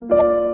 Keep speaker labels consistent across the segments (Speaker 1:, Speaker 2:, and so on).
Speaker 1: you mm.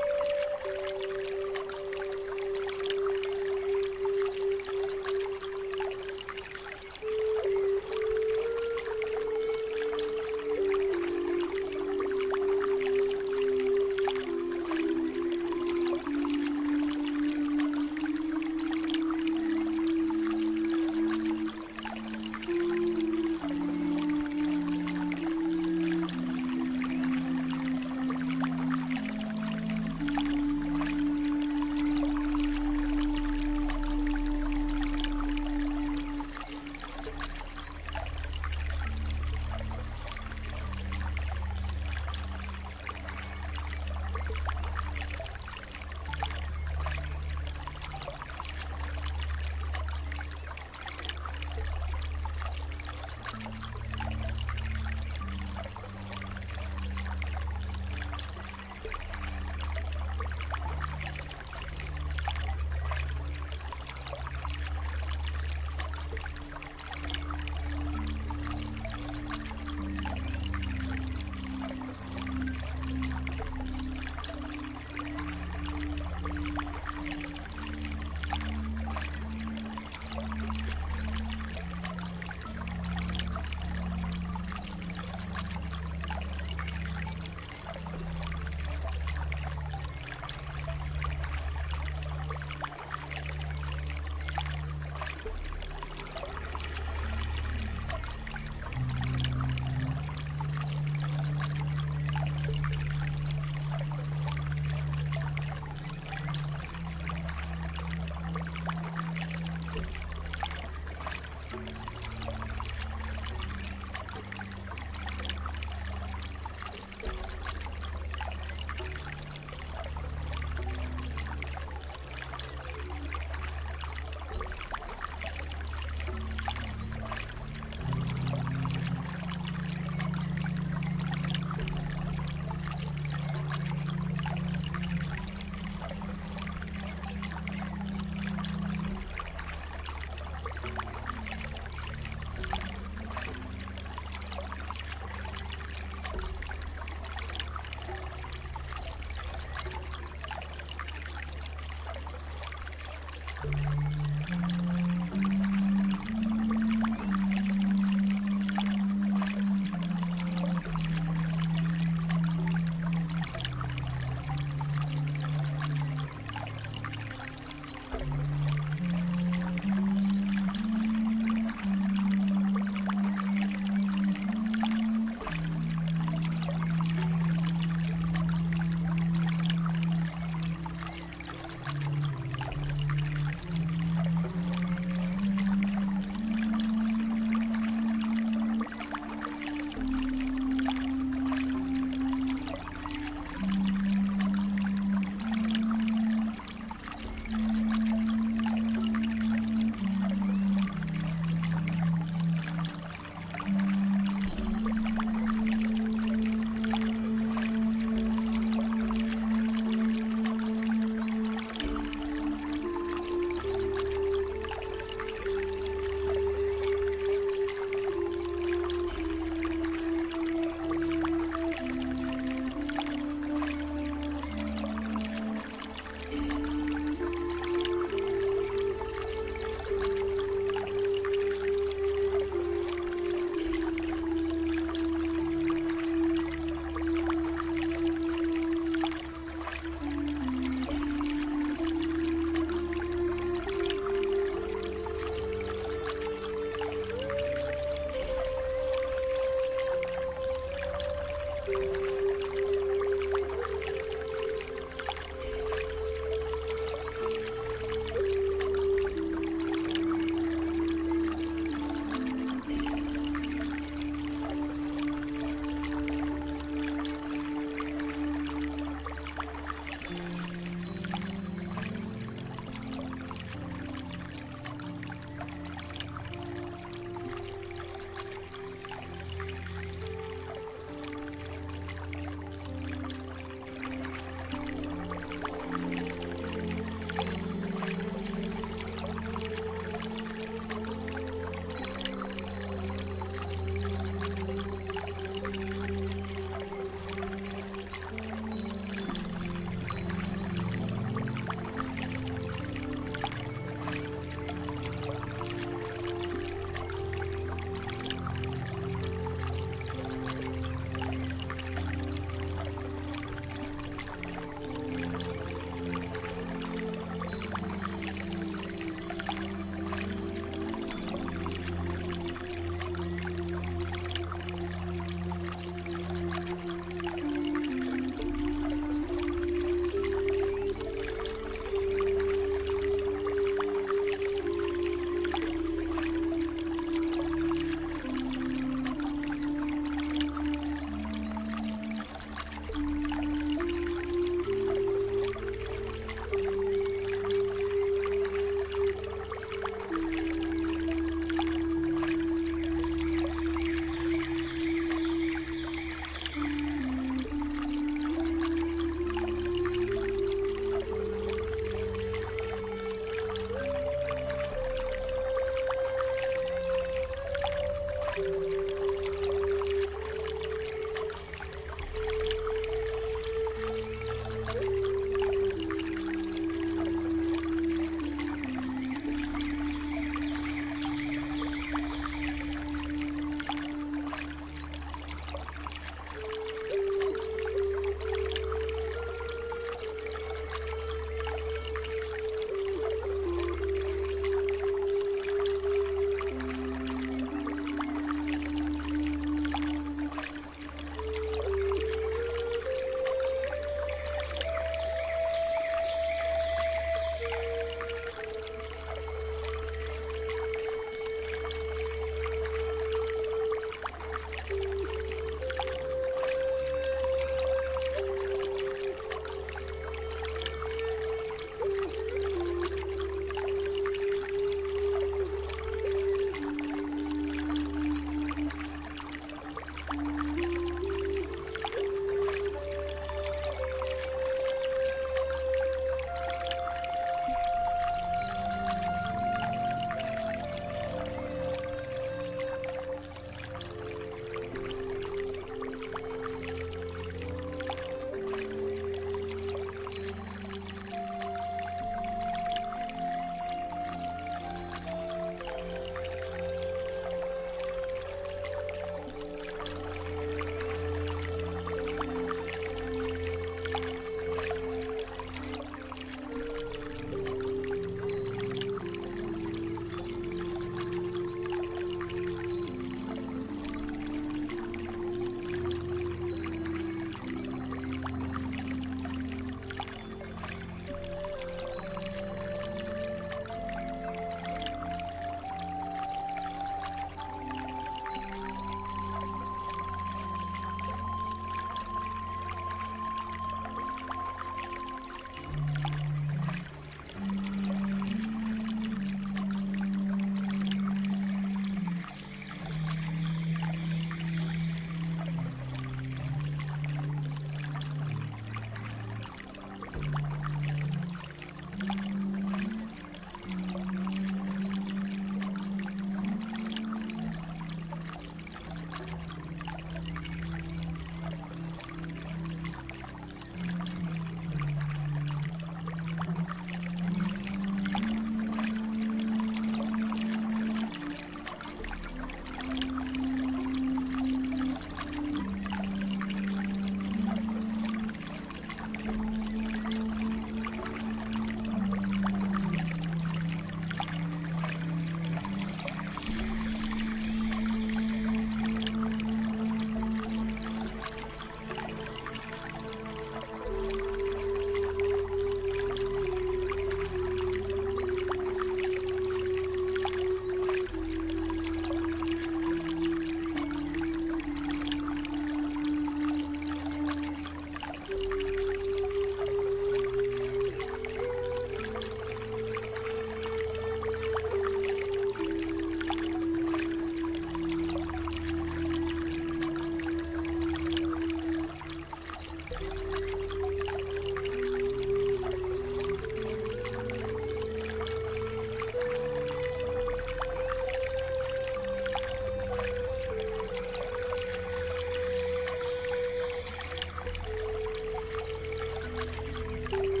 Speaker 1: Thank you.